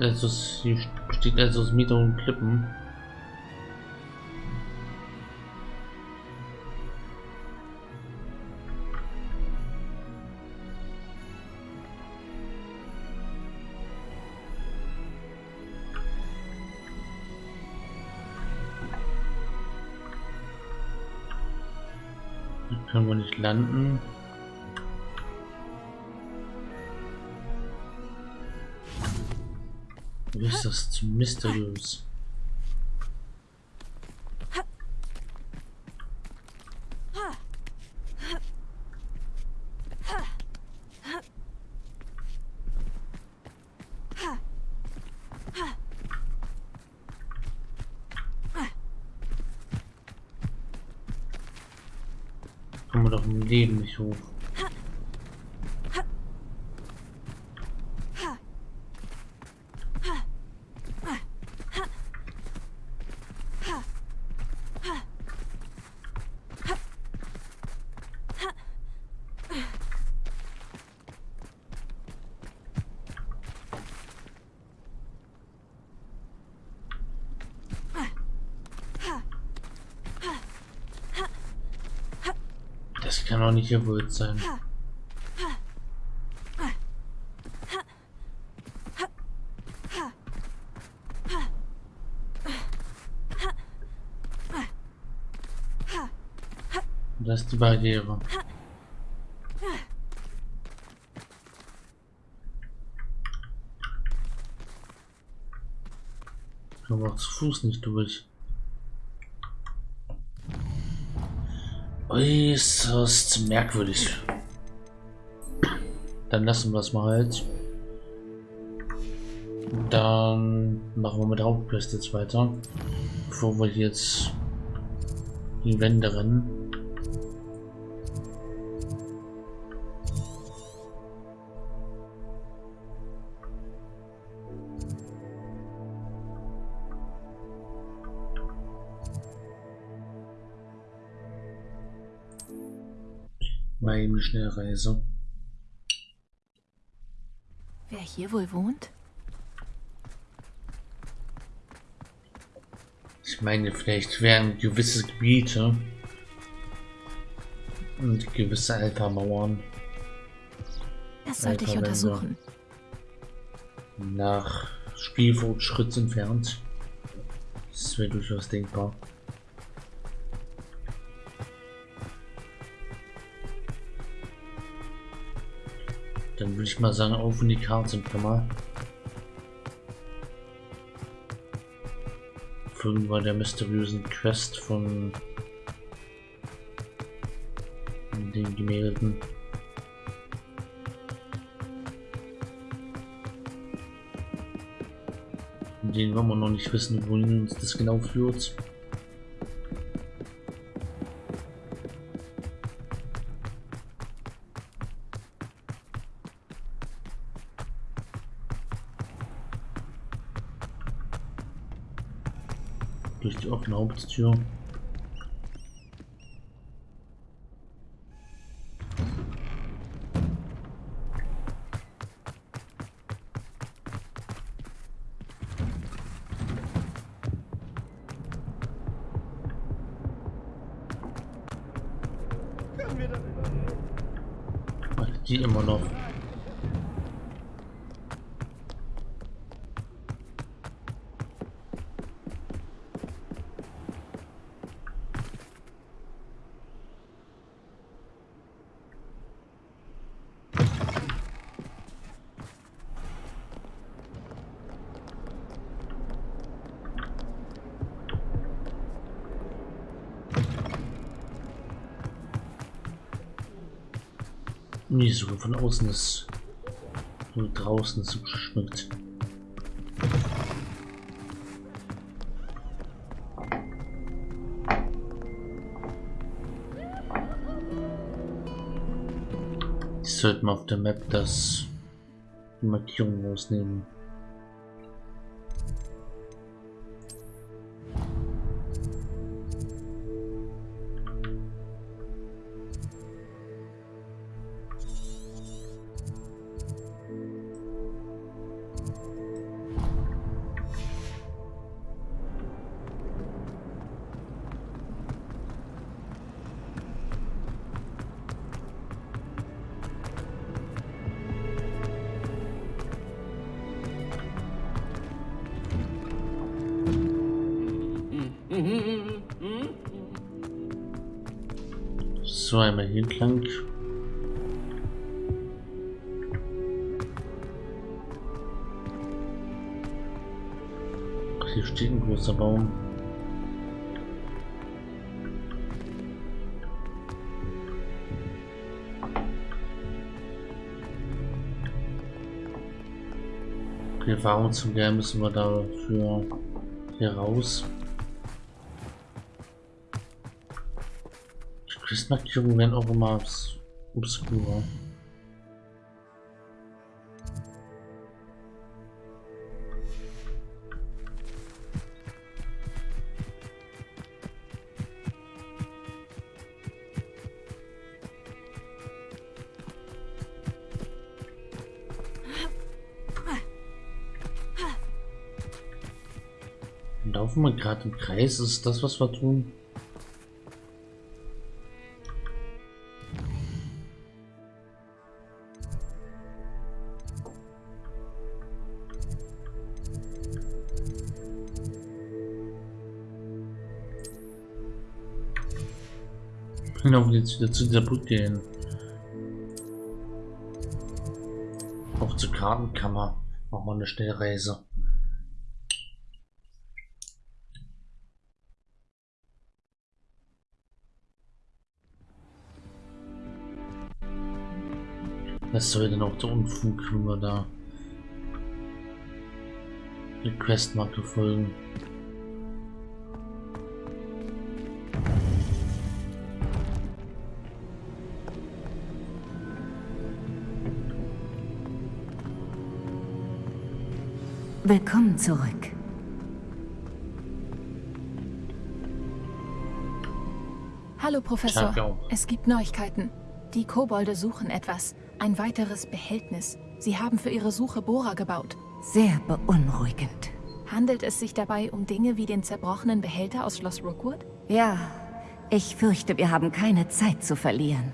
also hier besteht also aus mehreren Klippen. Hier können wir nicht landen. Wie ist das zu mysteriös? Kommen doch im Leben nicht hoch. Kann doch nicht gewollt sein. Das ist die Barriere. Kommen wir auch zu Fuß nicht durch. Äußerst merkwürdig. Dann lassen wir es mal halt. Dann machen wir mit der Hauptquest jetzt weiter. Bevor wir jetzt die Wände rennen. Mal eben eine Schnellreise. Wer hier wohl wohnt? Ich meine, vielleicht wären gewisse Gebiete und gewisse Alpha-Mauern Das sollte ich Alpha-Wände untersuchen. nach Spielfortschritt entfernt. Das wäre durchaus denkbar. Würde ich mal sagen, auf in die Karte mal. Folgen wir der mysteriösen Quest von den Gemälden. Von denen wir noch nicht wissen, wohin uns das genau führt. Durch die offene Haupttür. Die immer noch. Nee, so von außen ist nur draußen so geschmückt. Ich sollte mal auf der Map das die Markierung rausnehmen. Die Erfahrung zu lernen müssen wir dafür hier raus. Die werden auch immer obskurer. Gerade im Kreis? Ist das, was wir tun? Laufen jetzt wieder zu dieser Brücke hin. Auch zur Kartenkammer. Machen wir eine Schnellreise. Was soll denn auch der Unfug, wenn wir da die Questmarke folgen? Willkommen zurück. Hallo, Professor. Es gibt Neuigkeiten. Die Kobolde suchen etwas. Ein weiteres Behältnis. Sie haben für ihre Suche Bohrer gebaut. Sehr beunruhigend. Handelt es sich dabei um Dinge wie den zerbrochenen Behälter aus Schloss Rookwood? Ja, ich fürchte, wir haben keine Zeit zu verlieren.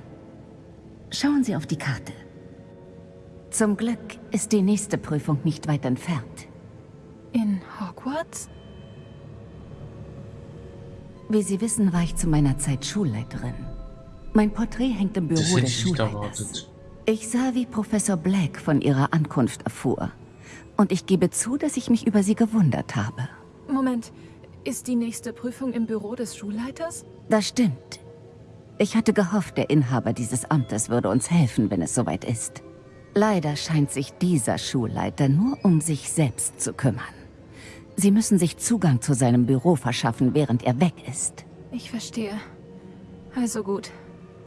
Schauen Sie auf die Karte. Zum Glück ist die nächste Prüfung nicht weit entfernt. In Hogwarts? Wie Sie wissen, war ich zu meiner Zeit Schulleiterin. Mein Porträt hängt im Das Büro hätte des ich nicht Schulleiters. erwartet. Ich sah, wie Professor Black von ihrer Ankunft erfuhr. Und ich gebe zu, dass ich mich über sie gewundert habe. Moment, ist die nächste Prüfung im Büro des Schulleiters? Das stimmt. Ich hatte gehofft, der Inhaber dieses Amtes würde uns helfen, wenn es soweit ist. Leider scheint sich dieser Schulleiter nur um sich selbst zu kümmern. Sie müssen sich Zugang zu seinem Büro verschaffen, während er weg ist. Ich verstehe. Also gut.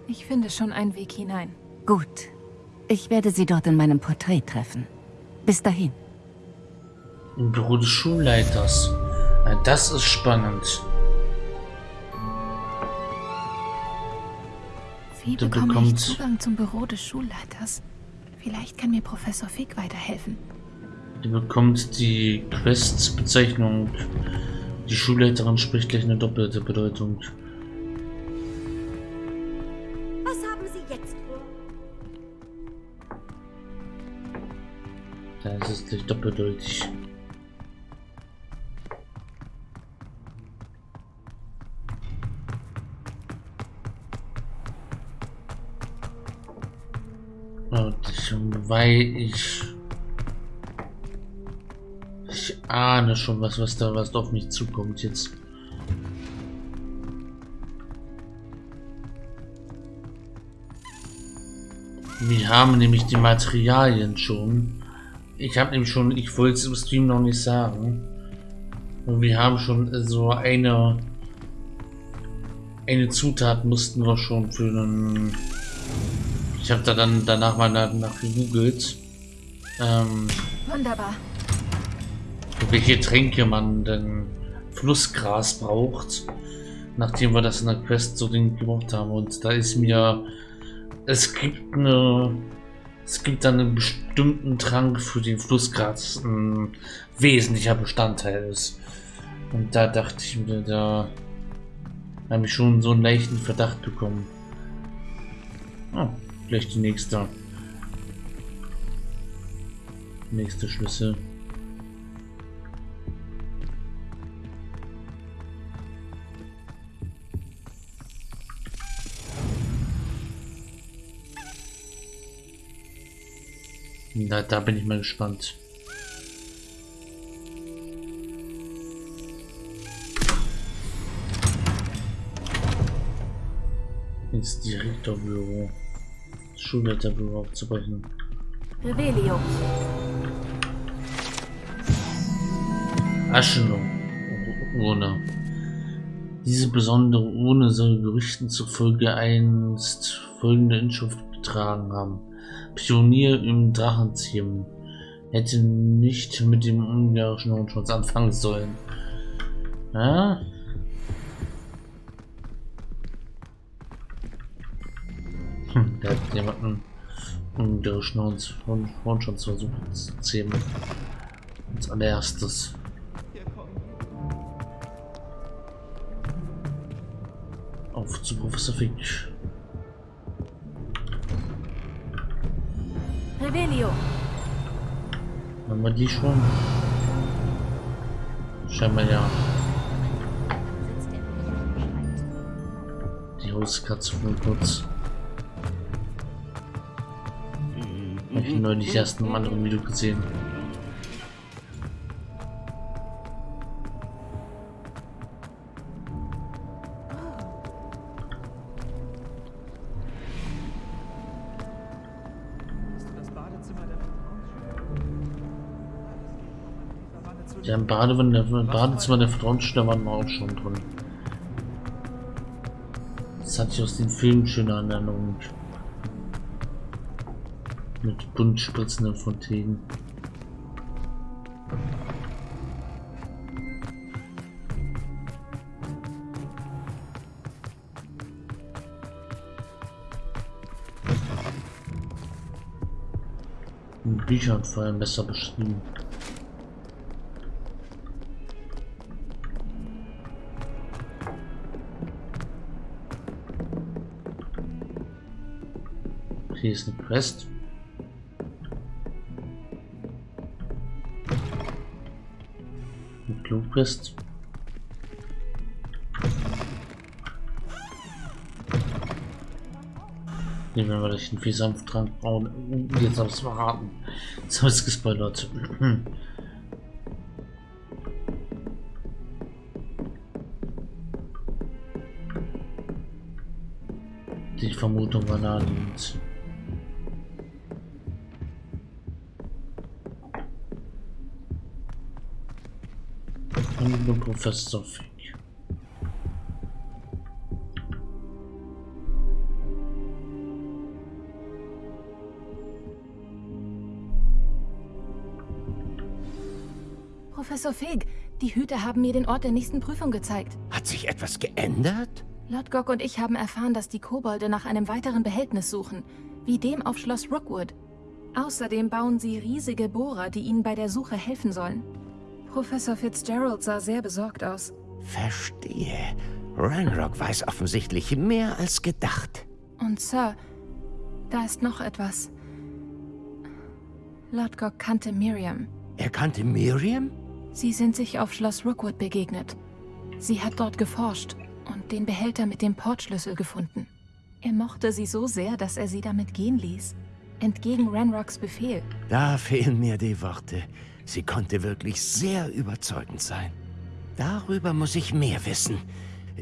Ich finde schon einen Weg hinein. Gut. Ich werde Sie dort in meinem Porträt treffen. Bis dahin. Im Büro des Schulleiters. Na, das ist spannend. Wie Du bekomme ich bekommst- Zugang zum Büro des Schulleiters? Vielleicht kann mir Professor Fick weiterhelfen. Ihr bekommt die Quest-Bezeichnung. Die Schulleiterin spricht gleich eine doppelte Bedeutung. Da ist es gleich doppeldeutig. Und ich, weil ich ich ahne schon was, was da was auf mich zukommt jetzt. Wir haben nämlich die Materialien schon. Ich habe nämlich schon, ich wollte es im Stream noch nicht sagen. Und wir haben schon so eine eine Zutat mussten wir schon für einen. Ich habe da dann danach mal nach, nach gegoogelt, ähm, Wunderbar. welche Tränke man denn Flussgras braucht, nachdem wir das in der Quest so Ding gemacht haben. Und da ist mir, es gibt eine, es gibt dann einen bestimmten Trank für den Flussgras, ein wesentlicher Bestandteil ist. Und da dachte ich mir, da habe ich schon so einen leichten Verdacht bekommen. Oh, gleich die nächste. Nächste Schlüssel. Na, da bin ich mal gespannt. ins Direktorbüro, Schulleiterbüro aufzubrechen. Revelio. Aschenurne. Diese besondere Urne soll Gerüchten zufolge einst folgende Inschrift getragen haben. Pionier im Drachenziehen. Hätte nicht mit dem ungarischen Hornschwanz anfangen sollen. Ja? Hm, der hat jemanden ungarischen Hornschwanz versucht zu zähmen. Als allererstes. Auf zu Professor Fink. Revelio. Haben wir die schon? Scheinbar ja. Die Hauskatze von kurz. Ich neulich erst in einem anderen Video gesehen. Im Badewanne, Badezimmer der Vertrauensstelle waren wir auch schon drin. Das hatte ich aus den Filmen schöne Erinnerungen. Mit bunt spritzenden Fontänen. In Büchern vor allem besser beschrieben. Hier ist eine Quest. Nehmen wir mal durch den Viehsanfttrank bauen. Uh, jetzt habe ich es verraten. Jetzt habe ich es gespoilert. Die Vermutung war naheliegend. Professor Fick. Professor Fig, die Hüter haben mir den Ort der nächsten Prüfung gezeigt. Hat sich etwas geändert? Lord Gog und ich haben erfahren, dass die Kobolde nach einem weiteren Behältnis suchen, wie dem auf Schloss Rookwood. Außerdem bauen sie riesige Bohrer, die ihnen bei der Suche helfen sollen. Professor Fitzgerald sah sehr besorgt aus. Verstehe. Ranrock weiß offensichtlich mehr als gedacht. Und Sir, da ist noch etwas. Lord Gog kannte Miriam. Er kannte Miriam? Sie sind sich auf Schloss Rookwood begegnet. Sie hat dort geforscht und den Behälter mit dem Portschlüssel gefunden. Er mochte sie so sehr, dass er sie damit gehen ließ. Entgegen Ranrocks Befehl. Da fehlen mir die Worte. Sie konnte wirklich sehr überzeugend sein. Darüber muss ich mehr wissen.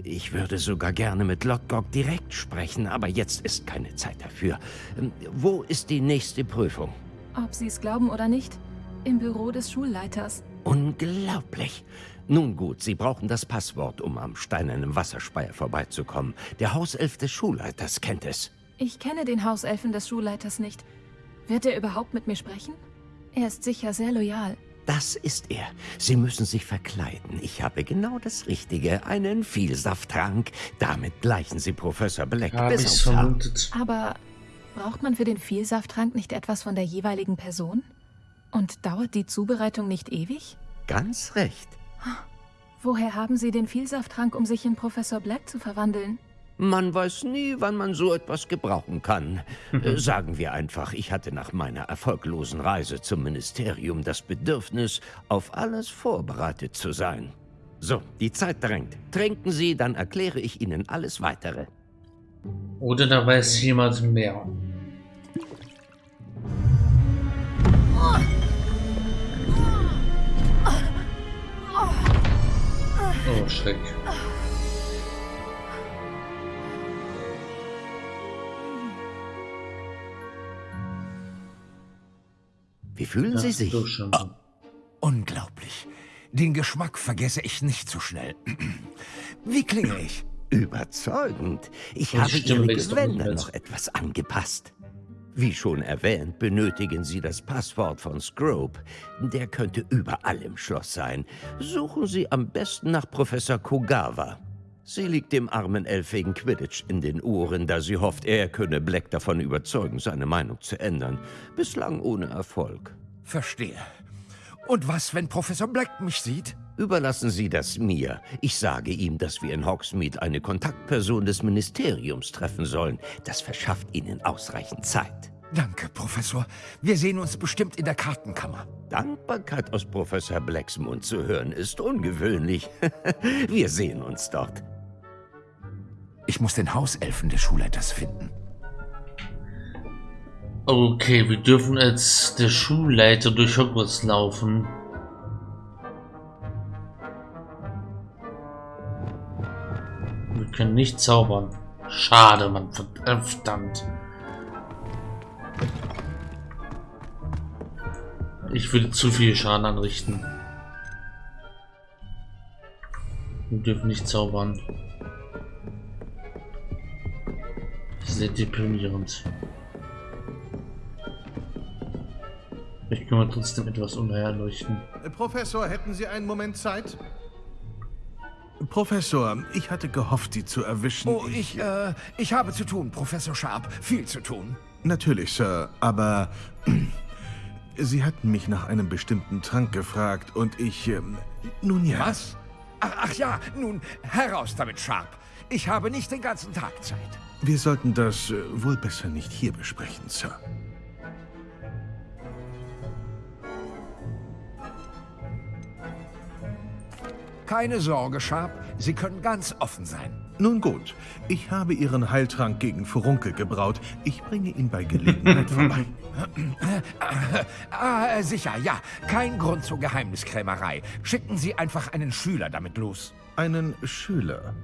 Ich würde sogar gerne mit Lodgok direkt sprechen, aber jetzt ist keine Zeit dafür. Ähm, Wo ist die nächste Prüfung? Ob Sie es glauben oder nicht, im Büro des Schulleiters. Unglaublich. Nun gut, Sie brauchen das Passwort, um am steinernen Wasserspeier vorbeizukommen. Der Hauself des Schulleiters kennt es. Ich kenne den Hauselfen des Schulleiters nicht. Wird er überhaupt mit mir sprechen? Er ist sicher sehr loyal. Das ist er. Sie müssen sich verkleiden. Ich habe genau das Richtige. Einen Vielsafttrank. Damit gleichen Sie Professor Black Habe bis aufs Haar. vermutet. Aber braucht man für den Vielsafttrank nicht etwas von der jeweiligen Person? Und dauert die Zubereitung nicht ewig? Ganz recht. Woher haben Sie den Vielsafttrank, um sich in Professor Black zu verwandeln? Man weiß nie, wann man so etwas gebrauchen kann. Äh, sagen wir einfach, ich hatte nach meiner erfolglosen Reise zum Ministerium das Bedürfnis, auf alles vorbereitet zu sein. So, die Zeit drängt. Trinken Sie, dann erkläre ich Ihnen alles Weitere. Oder da weiß jemand mehr. Oh, Schreck. Wie fühlen Sie sich? schon. Unglaublich. Den Geschmack vergesse ich nicht so schnell. Wie klinge ich? Überzeugend. Ich Und habe Ihre Gewänder noch etwas angepasst. Wie schon erwähnt, benötigen Sie das Passwort von Scrope. Der könnte überall im Schloss sein. Suchen Sie am besten nach Professor Kogawa. Sie liegt dem armen Elf wegen Quidditch in den Ohren, da sie hofft, er könne Black davon überzeugen, seine Meinung zu ändern. Bislang ohne Erfolg. Verstehe. Und was, wenn Professor Black mich sieht? Überlassen Sie das mir. Ich sage ihm, dass wir in Hogsmeade eine Kontaktperson des Ministeriums treffen sollen. Das verschafft Ihnen ausreichend Zeit. Danke, Professor. Wir sehen uns bestimmt in der Kartenkammer. Dankbarkeit aus Professor Blacks Mund zu hören, ist ungewöhnlich. wir sehen uns dort. Ich muss den Hauselfen des Schulleiters finden. Okay, wir dürfen als der Schulleiter durch Hogwarts laufen. Wir können nicht zaubern. Schade, man. Verdammt. Ich würde zu viel Schaden anrichten. Wir dürfen nicht zaubern. Sehr deprimierend. Ich kann mir trotzdem etwas umherleuchten. Äh, Professor, hätten Sie einen Moment Zeit? Professor, ich hatte gehofft, Sie zu erwischen. Oh, ich, äh, ich habe zu tun, Professor Sharp. Viel zu tun. Natürlich, Sir, aber Sie hatten mich nach einem bestimmten Trank gefragt und ich... Ähm, nun ja. Was? Ach, ach ja, nun, heraus damit, Sharp. Ich habe nicht den ganzen Tag Zeit. Wir sollten das äh, wohl besser nicht hier besprechen, Sir. Keine Sorge, Sharp. Sie können ganz offen sein. Nun gut, ich habe Ihren Heiltrank gegen Furunkel gebraut. Ich bringe ihn bei Gelegenheit vorbei. Ah, sicher, ja. Kein Grund zur Geheimniskrämerei. Schicken Sie einfach einen Schüler damit los. Einen Schüler.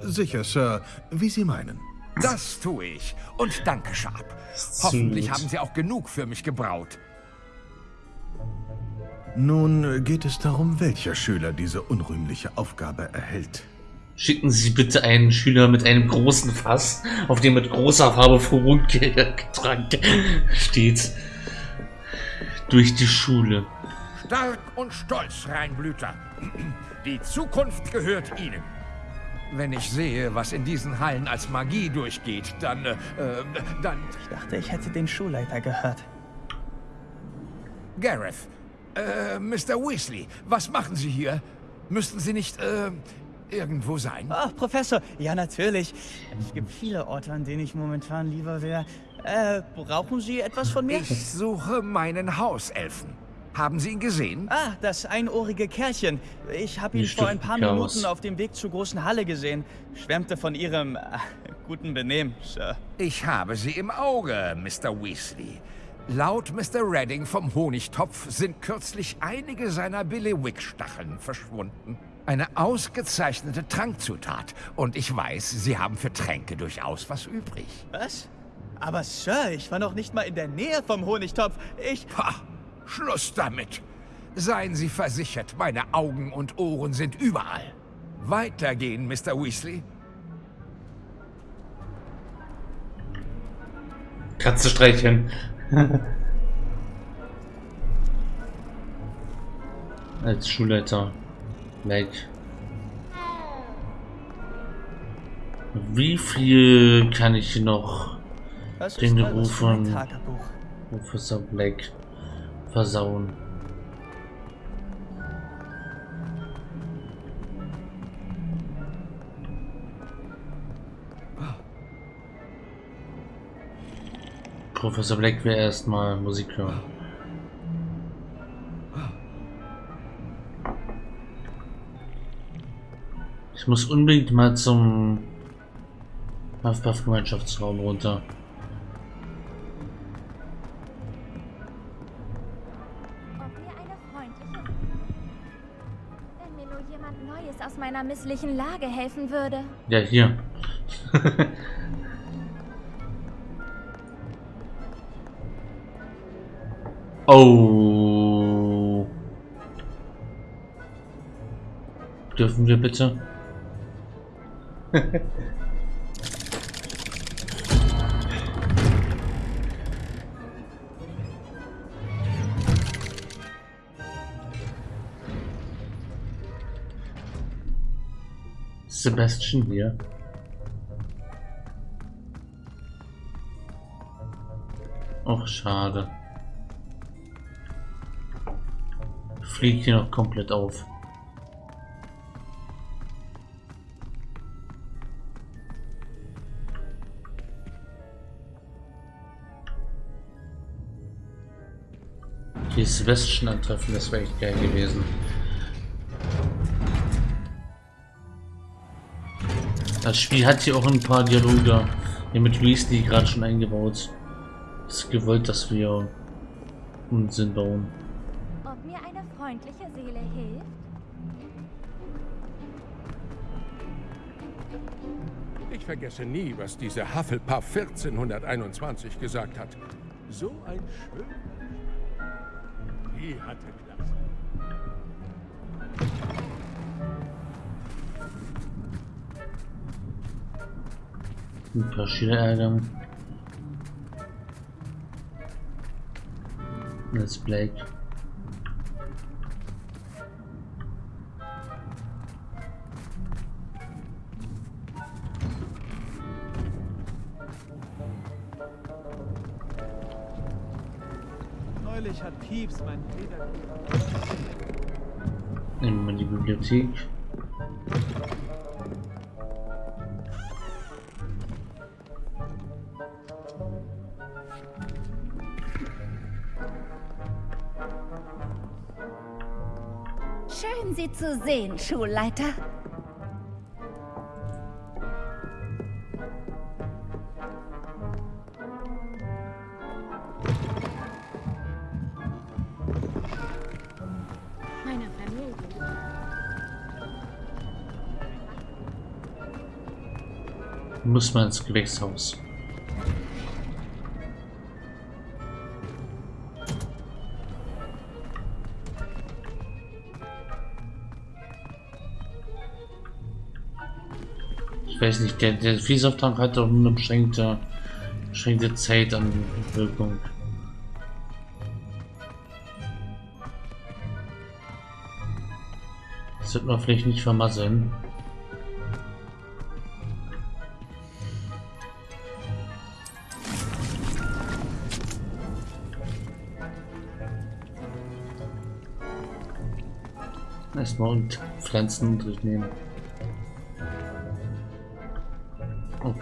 Sicher, Sir, wie Sie meinen. Das tue ich. Und danke, Sharp. Hoffentlich haben Sie auch genug für mich gebraut. Nun geht es darum, welcher Schüler diese unrühmliche Aufgabe erhält. Schicken Sie bitte einen Schüler mit einem großen Fass, auf dem mit großer Farbe Furunkeltrank steht, durch die Schule. Stark und stolz, Reinblüter. Die Zukunft gehört Ihnen. Wenn ich sehe, was in diesen Hallen als Magie durchgeht, dann, äh, äh, dann... Ich dachte, ich hätte den Schulleiter gehört. Gareth, äh, Mr. Weasley, was machen Sie hier? Müssten Sie nicht, äh, irgendwo sein? Ach, Professor, ja natürlich. Es gibt viele Orte, an denen ich momentan lieber wäre. Äh, brauchen Sie etwas von mir? Ich suche meinen Hauselfen. Haben Sie ihn gesehen? Ah, das einohrige Kerlchen. Ich habe ihn vor ein paar Chaos. Minuten auf dem Weg zur großen Halle gesehen. Schwärmte von Ihrem äh, guten Benehmen, Sir. Ich habe sie im Auge, Mr. Weasley. Laut Mr. Redding vom Honigtopf sind kürzlich einige seiner Billywick-Stacheln verschwunden. Eine ausgezeichnete Trankzutat. Und ich weiß, Sie haben für Tränke durchaus was übrig. Was? Aber Sir, ich war noch nicht mal in der Nähe vom Honigtopf. Ich... Pah, Schluss damit. Seien Sie versichert, meine Augen und Ohren sind überall. Weitergehen, Mr. Weasley. Katze streicheln. Als Schulleiter. Like. Wie viel kann ich noch Den Gerufen. Tagebuch? Professor Black versauen? Professor Black will erstmal Musik hören. Ich muss unbedingt mal zum Huffpuff-Gemeinschaftsraum runter. Jemand Neues aus meiner misslichen Lage helfen würde. Ja, hier. oh. Dürfen wir bitte? Sebastian hier. Och, schade. Fliegt hier noch komplett auf. Die Sebastian antreffen, das wäre echt geil gewesen. Das Spiel hat hier auch ein paar Dialoge hier mit Weasley gerade schon eingebaut. Es ist gewollt, dass wir Unsinn bauen. Ob mir eine freundliche Seele hilft? Ich vergesse nie, was diese Hufflepuff 1421 gesagt hat. So ein schön. Die hatte Klasse. Schüler ärgern. Das ist Blake. Neulich hat Pieps mein Feder... Nehmen wir die Bibliothek. Sehen, Schulleiter. Muss man ins Gewächshaus. Ich weiß nicht, der, der Vielsafttrank hat doch nur eine beschränkte, beschränkte Zeit an Wirkung. Das wird man vielleicht nicht vermasseln. Erstmal und Pflanzen durchnehmen.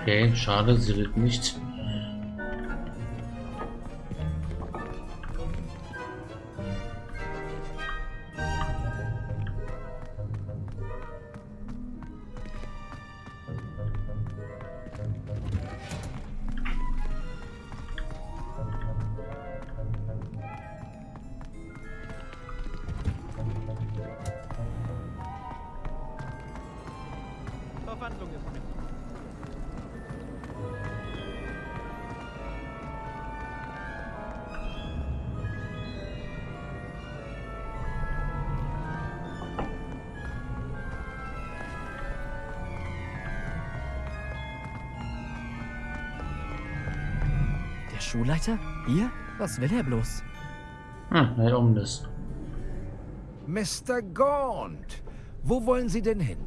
Okay, schade, sie redet nicht. Schulleiter? Hier? Was will er bloß? Hm, hey, um das. Mr. Gaunt, wo wollen Sie denn hin?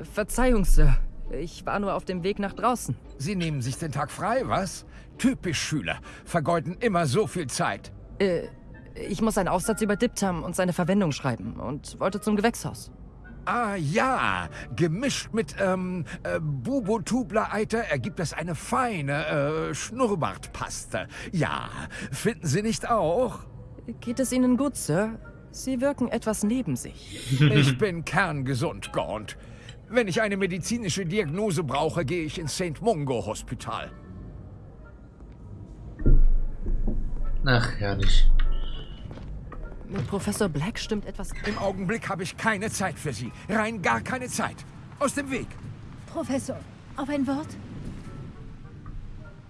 Verzeihung, Sir. Ich war nur auf dem Weg nach draußen. Sie nehmen sich den Tag frei, was? Typisch Schüler, vergeuden immer so viel Zeit. Äh, ich muss einen Aufsatz über Diptam und seine Verwendung schreiben und wollte zum Gewächshaus. Ah ja, gemischt mit ähm, äh, Bubotubler-Eiter ergibt das eine feine äh, Schnurrbartpaste. Ja, finden Sie nicht auch? Geht es Ihnen gut, Sir? Sie wirken etwas neben sich. Ich bin kerngesund, Gaunt. Wenn ich eine medizinische Diagnose brauche, gehe ich ins St. Mungo Hospital. Ach, herrlich. Mit Professor Black stimmt etwas. Im Augenblick habe ich keine Zeit für Sie. Rein gar keine Zeit. Aus dem Weg. Professor, auf ein Wort?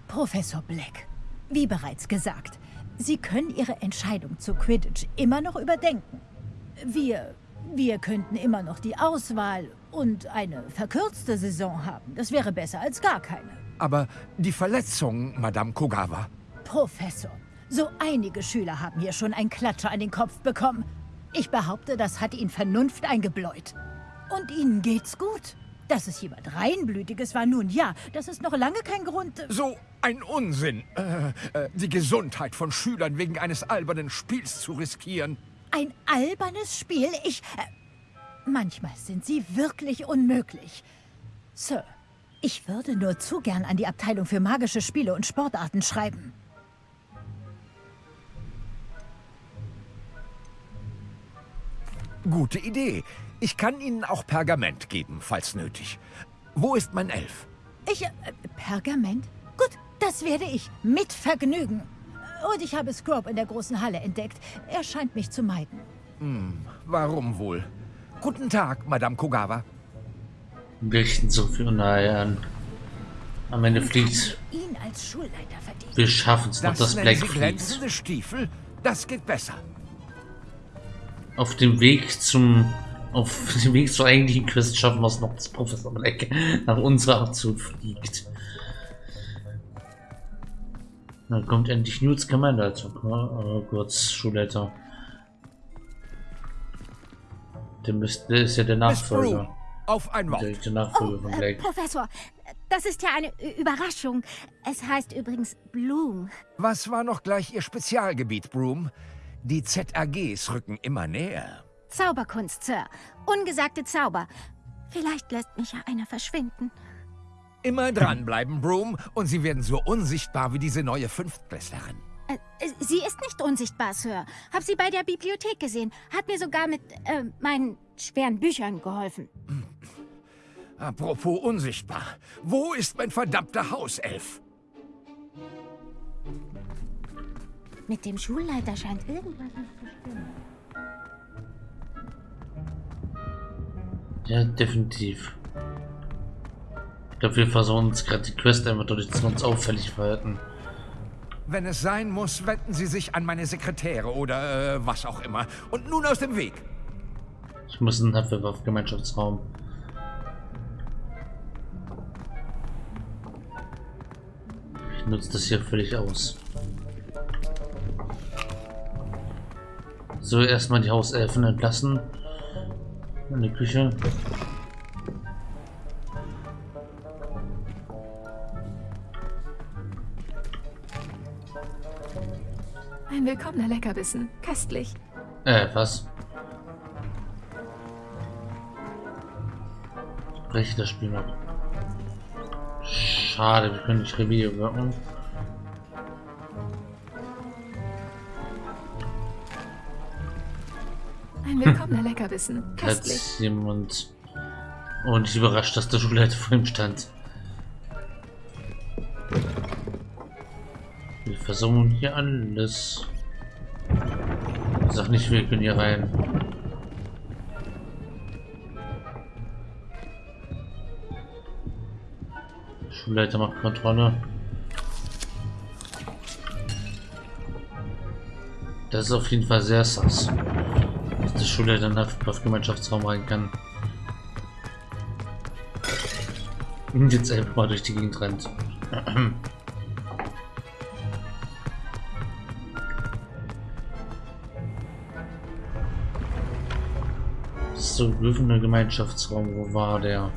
Professor Black, wie bereits gesagt, Sie können Ihre Entscheidung zu Quidditch immer noch überdenken. Wir, wir könnten immer noch die Auswahl und eine verkürzte Saison haben. Das wäre besser als gar keine. Aber die Verletzung, Madame Kogawa. Professor, so einige Schüler haben hier schon einen Klatscher an den Kopf bekommen. Ich behaupte, das hat Ihnen Vernunft eingebläut. Und Ihnen geht's gut. Dass es jemand Reinblütiges war, nun ja, das ist noch lange kein Grund... So ein Unsinn. Äh, äh, die Gesundheit von Schülern wegen eines albernen Spiels zu riskieren. Ein albernes Spiel? Ich... Äh, manchmal sind Sie wirklich unmöglich. Sir, ich würde nur zu gern an die Abteilung für magische Spiele und Sportarten schreiben. Gute Idee. Ich kann Ihnen auch Pergament geben, falls nötig. Wo ist mein Elf? Ich... Äh, Pergament? Gut, das werde ich. Mit Vergnügen. Und ich habe Scrub in der großen Halle entdeckt. Er scheint mich zu meiden. Hm, warum wohl? Guten Tag, Madame Kogawa. Wir richten so viel nahe an. Am Ende fliegt. Ihn als Schulleiter verdient. Wir schaffen es noch, Das dass Black fliegt. glänzende Stiefel? Das geht besser. Auf dem Weg zum. Auf dem Weg zur eigentlichen Quest schaffen wir es noch, dass Professor Black nach unserer Aktion fliegt. Dann kommt endlich Newts Commander zum äh, kurz Schulleiter. Der, müsste, der ist ja der Nachfolger. Auf ein Wort. Der, der Nachfolger von äh, Black. Professor, das ist ja eine Überraschung. Es heißt übrigens Bloom. Was war noch gleich Ihr Spezialgebiet, Broom? Die ZAGs rücken immer näher. Zauberkunst, Sir. Ungesagte Zauber. Vielleicht lässt mich ja einer verschwinden. Immer dranbleiben, Broom, und Sie werden so unsichtbar wie diese neue Fünftklässlerin. Äh, äh, Sie ist nicht unsichtbar, Sir. Hab sie bei der Bibliothek gesehen. Hat mir sogar mit äh, meinen schweren Büchern geholfen. Apropos unsichtbar. Wo ist mein verdammter Hauself? Mit dem Schulleiter scheint irgendwas nicht zu stimmen. Ja, definitiv. Ich glaube, wir versuchen uns gerade die Quest einfach dadurch, dass wir uns auffällig verhalten. Wenn es sein muss, wenden Sie sich an meine Sekretäre oder äh, was auch immer. Und nun aus dem Weg. Ich muss in den Hufflepuff-Gemeinschaftsraum. Ich nutze das hier völlig aus. So, erstmal die Hauselfen entlassen. In die Küche. Ein willkommener Leckerbissen. Köstlich. Äh, was? Breche das Spiel noch. Schade, wir können nicht Revier wirken. Leckerbissen. Köstlich. Hat jemand. Und ich überrascht, dass der Schulleiter vor ihm stand. Wir versuchen hier alles. Sag nicht, wir können hier rein. Schulleiter macht Kontrolle. Das ist auf jeden Fall sehr sass. Dass der Schulleiter in den Hufflepuff-Gemeinschaftsraum rein kann. Und jetzt einfach mal durch die Gegend rennt. So ein Gemeinschaftsraum. Wo war der?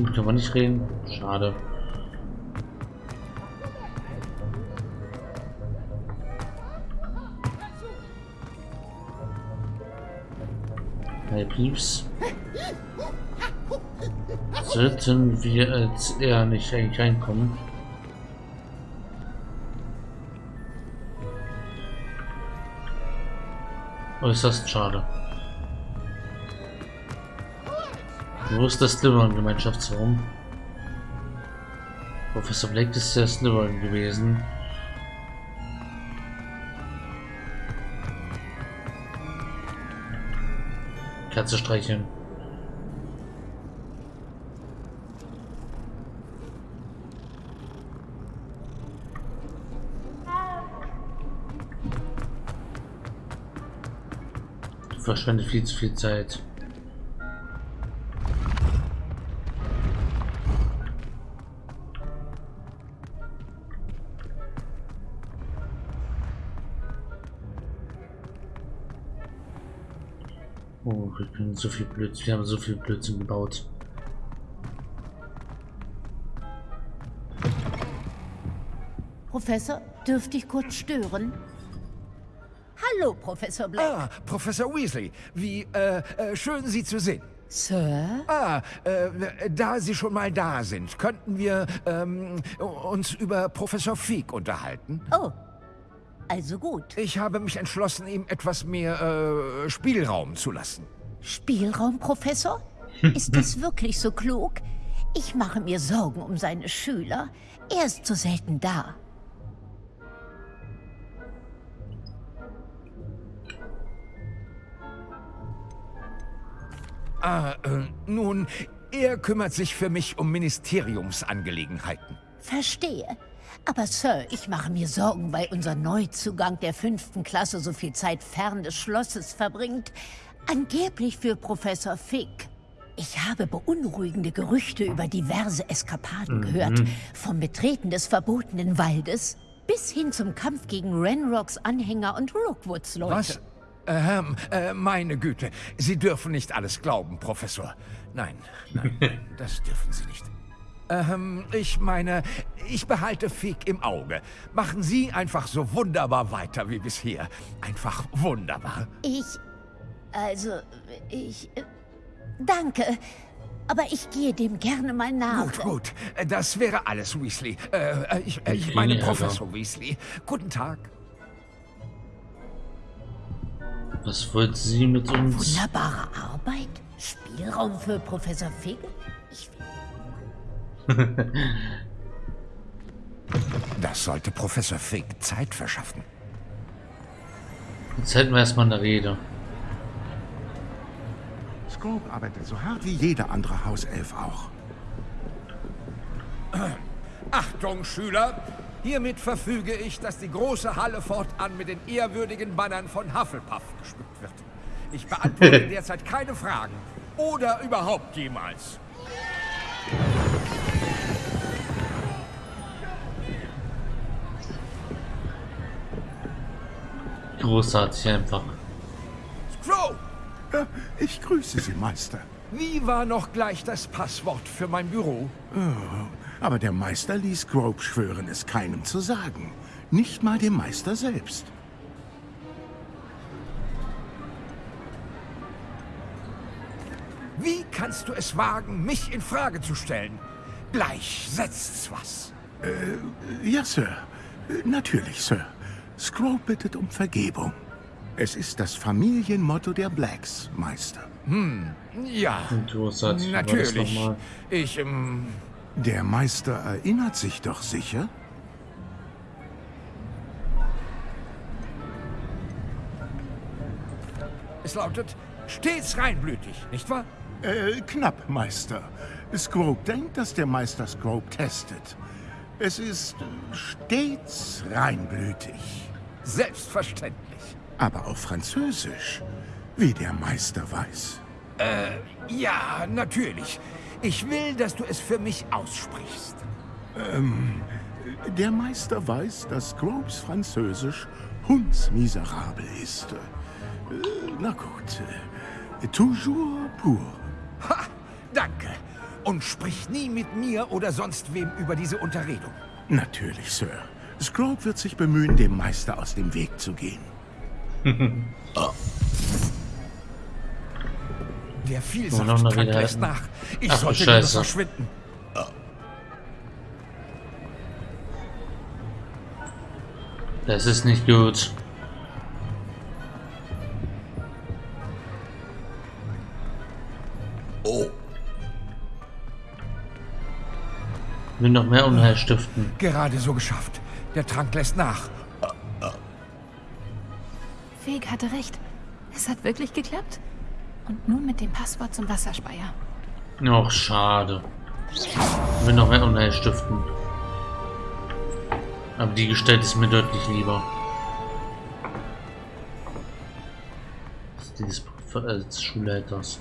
Ihm können wir nicht reden. Schade. Hey Pieps. Sollten wir als er nicht eigentlich reinkommen? Äußerst schade. Wo ist das Slytherin-Gemeinschaftsraum? Professor Blake ist der Slytherin gewesen. Katze streicheln. Verschwendet viel zu viel Zeit. Ich bin so viel Blödsinn. Wir haben so viel Blödsinn gebaut. Professor, dürfte ich kurz stören? Hallo, Professor Black. Ah, Professor Weasley. Wie äh, äh, schön, Sie zu sehen. Sir? Ah, äh, da Sie schon mal da sind, könnten wir ähm, uns über Professor Feek unterhalten? Oh, also gut. Ich habe mich entschlossen, ihm etwas mehr äh, Spielraum zu lassen. Spielraum, Professor? Ist das wirklich so klug? Ich mache mir Sorgen um seine Schüler. Er ist so selten da. Ah, äh, nun, er kümmert sich für mich um Ministeriumsangelegenheiten. Verstehe. Aber Sir, ich mache mir Sorgen, weil unser Neuzugang der fünften Klasse so viel Zeit fern des Schlosses verbringt. Angeblich für Professor Fick. Ich habe beunruhigende Gerüchte über diverse Eskapaden Mhm. gehört. Vom Betreten des verbotenen Waldes bis hin zum Kampf gegen Renrocks Anhänger und Rookwoods Leute. Was? Ähm, äh, meine Güte, Sie dürfen nicht alles glauben, Professor. Nein, nein, das dürfen Sie nicht. Ähm, ich meine, ich behalte Fick im Auge. Machen Sie einfach so wunderbar weiter wie bisher. Einfach wunderbar. Ich. Also, ich. Danke. Aber ich gehe dem gerne mal nach. Gut, gut. Das wäre alles, Weasley. Äh, äh, ich, äh, ich meine Professor Weasley. Guten Tag. Was wollt sie mit uns? Wunderbare Arbeit. Spielraum für Professor Fick. Ich Das sollte Professor Fick Zeit verschaffen. Jetzt hätten wir erstmal eine Rede. Scrope arbeitet so hart wie jeder andere Hauself auch. Achtung, Schüler! Hiermit verfüge ich, dass die große Halle fortan mit den ehrwürdigen Bannern von Hufflepuff geschmückt wird. Ich beantworte derzeit keine Fragen. Oder überhaupt jemals. Großartig einfach. Scrope! Ich grüße Sie, Meister. Wie war noch gleich das Passwort für mein Büro? Oh, aber der Meister ließ Grope schwören, es keinem zu sagen. Nicht mal dem Meister selbst. Wie kannst du es wagen, mich in Frage zu stellen? Gleich setzt's was. Äh, ja, Sir. Natürlich, Sir. Scrope bittet um Vergebung. Es ist das Familienmotto der Blacks, Meister. Hm, ja. Natürlich. Ich, ähm, Der Meister erinnert sich doch sicher? es lautet stets reinblütig, nicht wahr? Äh, knapp, Meister. Scrope denkt, dass der Meister Scrope testet. Es ist stets reinblütig. Selbstverständlich. Aber auf Französisch, wie der Meister weiß. Äh, ja, natürlich. Ich will, dass du es für mich aussprichst. Ähm, der Meister weiß, dass Scropes Französisch hundsmiserabel ist. Äh, na gut. Äh, toujours pour. Ha! Danke. Und sprich nie mit mir oder sonst wem über diese Unterredung. Natürlich, Sir. Scrope wird sich bemühen, dem Meister aus dem Weg zu gehen oh. Der Vielsaft oh, tankt nach. Ich Ach, sollte Scheiße. verschwinden. Das ist nicht gut. Oh. Will noch mehr Unheil stiften. Gerade so geschafft. Der Trank lässt nach. Feg hatte recht. Es hat wirklich geklappt. Und nun mit dem Passwort zum Wasserspeier. Och, schade. Will noch mehr Unheil stiften. Aber die Gestalt ist mir deutlich lieber. Dieses des Schulleiters.